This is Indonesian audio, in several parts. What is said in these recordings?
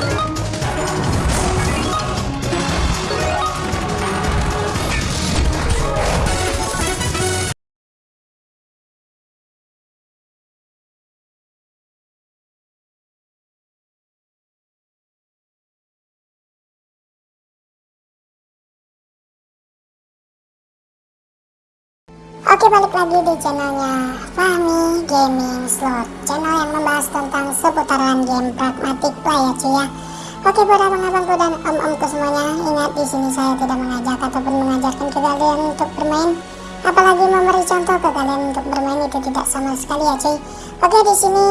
Thank you. Oke balik lagi di channelnya Fahmi Gaming Slot. Channel yang membahas tentang seputaran game pragmatic play ya cuy ya. Oke buat abang-abangku dan om-omku semuanya Ingat di sini saya tidak mengajak ataupun mengajarkan ke kalian untuk bermain. Apalagi memberi contoh ke kalian untuk bermain itu tidak sama sekali ya cuy. Oke di sini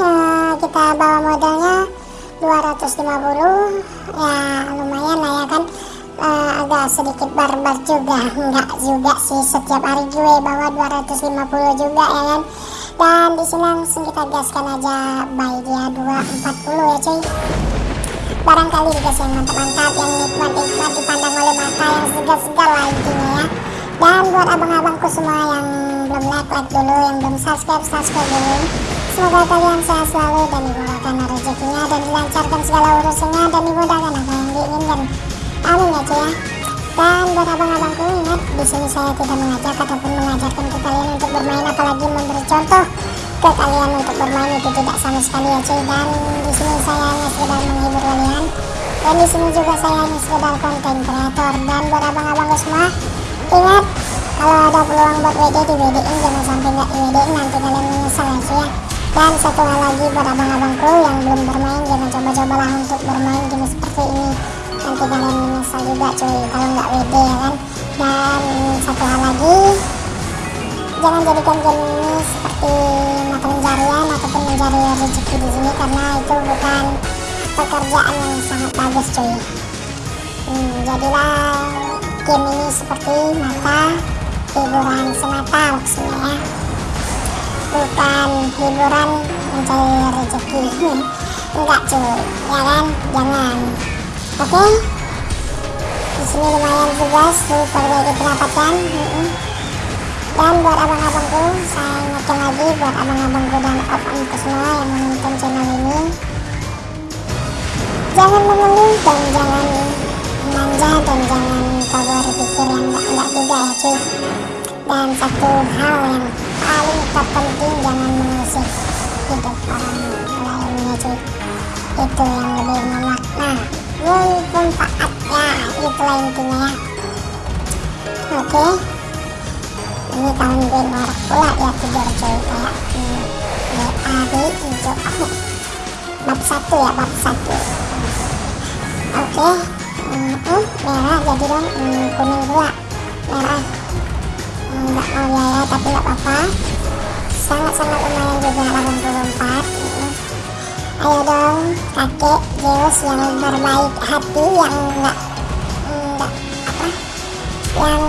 ya, kita bawa modalnya 250 Ya lumayan lah ya kan uh, agak sedikit barbar juga. Enggak juga sih setiap hari gue bawa 250 juga ya kan? Dan di sini langsung kita gaskan aja buy dia 240 ya cuy. Barangkali guys yang mantap-mantap yang nikmat-nikmat dipandang oleh mata yang segar-segar lah intinya ya. Dan buat abang-abangku semua yang belum like like dulu yang belum subscribe subscribe dulu. Semoga kalian sehat selalu dan dimudahkan rezekinya dan dilancarkan segala urusannya dan dimudahkan apa yang diinginkan amin ya ya. Dan buat abang-abangku ingat di sini saya tidak mengajak ataupun mengajarkan ke kalian untuk bermain apalagi memberi contoh ke kalian untuk bermain itu tidak sama sekali ya cuy dan di sini saya hanya sekedar menghibur kalian. Dan di sini juga saya hanya sekedar konten kreator. Dan buat abang-abangku semua ingat kalau ada peluang buat WD di WD in jangan sampai nggak WD nanti kalian menyesal ya cuy ya. Dan satu hal lagi buat abang-abangku yang belum bermain jangan coba-cobalah untuk bermain game seperti ini. Nanti juga cuy kalau nggak WD ya kan? Dan satu hal lagi jangan jadikan game ini seperti mata pencarian ataupun mencari rezeki di sini karena itu bukan pekerjaan yang sangat bagus cuy. Hmm, jadilah game ini seperti mata hiburan semata maksudnya ya. Bukan hiburan mencari rezeki. Enggak cuy ya kan? Jangan. Oke? okay. Sini lumayan juga super baik pendapatan dan buat abang-abangku saya ingatkan lagi buat abang-abangku dan om-omku semua yang menonton channel ini. Jangan mengeluh dan jangan manja dan jangan kau berpikir yang enggak-enggak juga ya cuy. Dan satu hal yang paling terpenting jangan mengusik hidup orang lainnya cuy. Itu yang lebih memakna manfaatnya itulah intinya ya. Oke. Okay. ini tahun gue norak pula ya tidur coy kayak BAB hijau bab satu ya bab satu. Oke. Okay. hmm, uh, merah jadi dong hmm, kuning pula merah. Nggak hmm, mau ya, ya tapi nggak apa-apa. Sangat-sangat lumayan juga 84 ayo dong kakek Zeus yang berbaik hati yang apa yang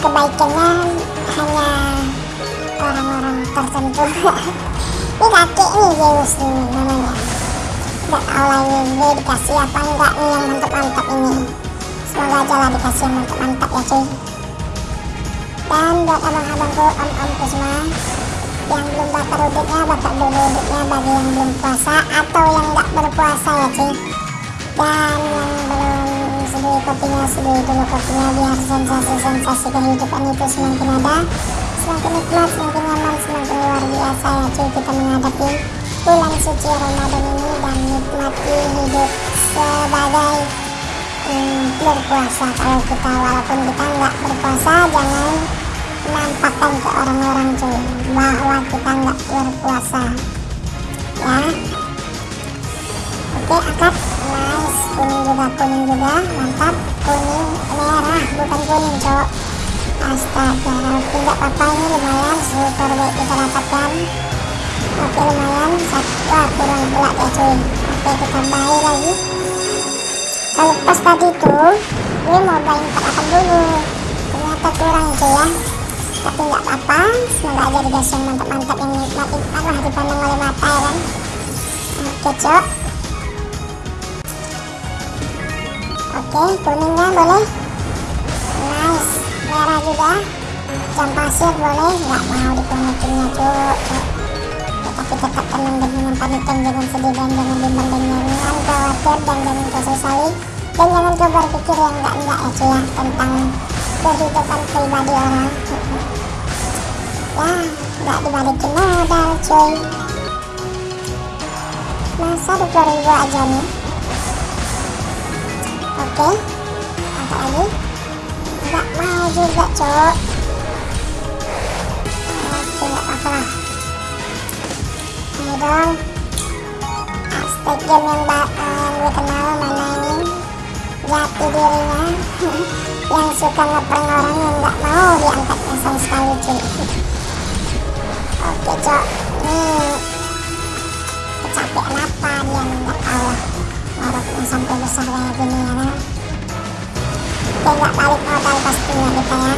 kebaikannya hanya orang-orang tertentu. Ini kakek nih Zeus ini namanya lah ini dia dikasih apa enggak nih yang mantap-mantap ini? Semoga aja lah dikasih yang mantap-mantap ya cuy. Dan buat abang-abangku om-omku semua yang belum bakar udiknya bakar dulu udiknya bagi yang belum puasa atau yang nggak berpuasa ya cuy. Dan yang belum seduh kopinya seduh dulu kopinya biar sensasi-sensasi kehidupan itu semakin ada semakin nikmat semakin nyaman semakin luar biasa. Ya cuy kita menghadapi bulan suci Ramadan ini dan nikmati hidup sebagai hmm, berpuasa. Kalau kita walaupun kita nggak berpuasa jangan menampakkan ke orang-orang cuy bahwa kita nggak berpuasa. Ya. Oke akad nice kuning juga kuning juga mantap. Kuning merah bukan kuning cowok astaga nggak apa-apa ini lumayan. Super baik kita dapatkan. Oke lumayan. Satu wah kurang pula ya cuy. Oke kita bayar lagi. Kalau pas tadi tuh gue mau bayar 48 dulu. Ternyata kurang cuy ya. Tapi nggak apa-apa. Semoga aja dikasih yang mantap-mantap yang nikmat-nikmat lah dipandang oleh mata ya kan. Oke cok oke kuningnya boleh. Nice. Merah juga. Jam pasir boleh. Nggak mau dikonekinnya cok tapi tetap tenang dan jangan panik jangan sedih dan jangan bimbang dan ke khawatir dan jangan kau sesali dan jangan kau berpikir yang enggak-enggak ya cuy ya tentang kehidupan pribadi orang. Ya nggak dibalikin modal cuy. Masa 20 ribu aja nih oke. Apa lagi nggak mau juga cok oke nggak lah. Ayo dong aspek game yang, uh, gue kenal mana ini? Jati dirinya. Yang suka ngeprank orang yang nggak mau diangkatnya sama sekali cuy oke cok nih kecapean apa dia nggak tahu? Lah orangnya sampai besar kayak gini ya pastinya kita ya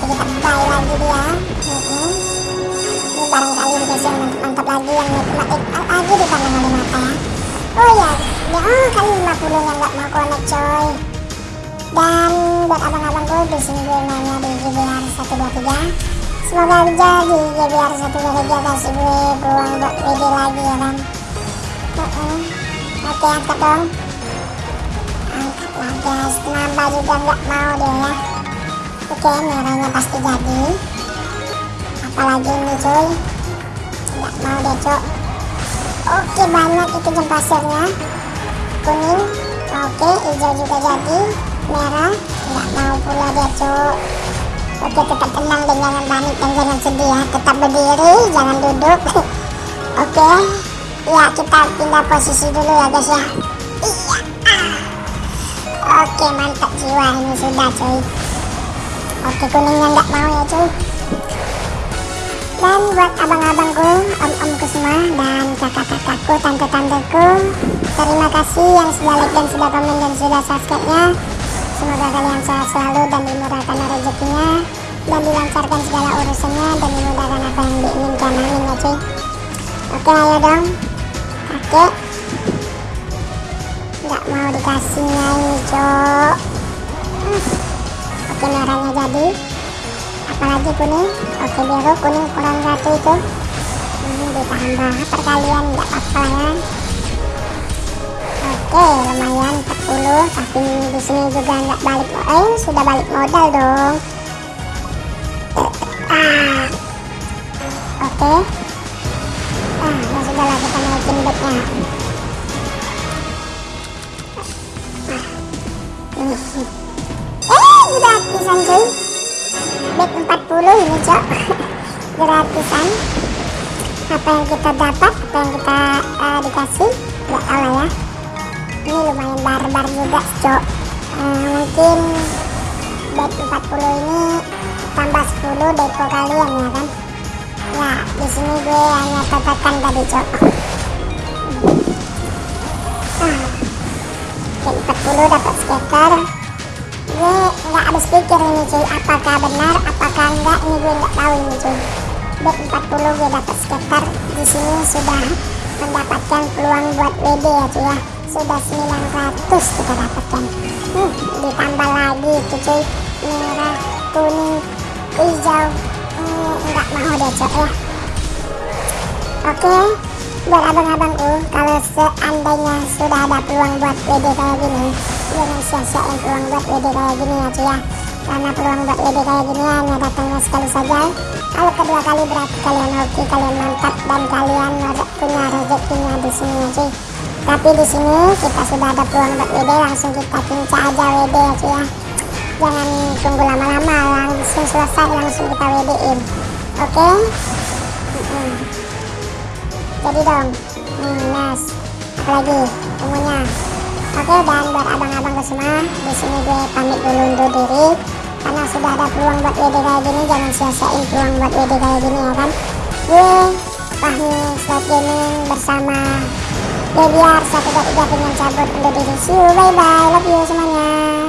jadi kita buy lagi dia ini barangkali dikasih yang mantap, lagi yang nikmat lagi di pandang oleh mata ya oh ya ya oh kali 50 yang nggak mau connect coy dan buat abang-abangku di sini gue mainnya di GBR 123 semoga aja di GBR 123 kasih gue peluang buat lagi ya kan oke angkat dong lah guys kenapa juga nggak mau dia ya? Oke merahnya pasti jadi. Apalagi ini cuy. Nggak mau deh cok oke banyak itu jam pasirnya kuning. Oke hijau juga jadi. Merah. Nggak mau pula dia cok oke tetap tenang dan jangan panik dan jangan sedih ya. Tetap berdiri jangan duduk. Oke. Ya kita pindah posisi dulu ya guys ya oke mantap jiwa ini sudah cuy. Oke kuningnya nggak mau ya cuy. Dan buat abang-abangku om-omku semua dan kakak-kakakku tante-tanteku terima kasih yang sudah like dan sudah komen dan sudah subscribe nya semoga kalian sehat selalu dan dimurahkan rezekinya dan dilancarkan segala urusannya dan dimudahkan apa yang diinginkan. Amin ya cuy. Oke ayo dong. Kakek nggak mau dikasihnya ini cok hmm. oke merahnya jadi. Apalagi kuning? Oke biru kuning kurang satu itu ini ditambah perkalian nggak apa-apa ya. Oke lumayan 40 tapi di sini juga nggak balik. Eh sudah balik modal dong. Ah. Oke. Ah ya sudah lah kita naikin bednya cuy bed 40 ini cok. Gratisan. Apa yang kita dapat apa yang kita uh, dikasih nggak tahu lah ya. Ini lumayan barbar juga cok. Uh, mungkin bed 40 ini tambah 10 depo kalian ya kan? Ya di sini gue hanya katakan tadi cok. Ah, bed 40 dapat skater gue nggak habis pikir ini cuy. Apakah benar apakah enggak? Ini gue nggak tahu ini cuy. Bed 40 gue dapat skater di sini sudah mendapatkan peluang buat WD ya cuy ya. Sudah 900 kita dapatkan. Hmm, ditambah lagi itu cuy. Merah kuning hijau. Hmm, nggak mau deh cuy ya. Oke buat abang-abangku kalau seandainya sudah ada peluang buat WD kayak gini jangan sia-siain peluang buat WD kayak gini ya cuy ya. Karena peluang buat WD kayak gini hanya datangnya sekali saja kalau kedua kali berarti kalian hoki kalian mantap dan kalian punya rezekinya di sini ya cuy tapi di sini kita sudah ada peluang buat WD langsung kita pincah aja WD ya cuy ya. Jangan tunggu lama-lama langsung selesai langsung kita WD in oke? Okay? jadi dong hmm, yes apalagi semuanya oke dan buat semua di sini gue pamit dulu undur diri. Karena sudah ada peluang buat WD kayak gini jangan sia-siain peluang buat WD kayak gini ya kan? Gue Fahmi Slot Gaming bersama Debiar 123 dengan cabut undur diri. See you bye bye love you semuanya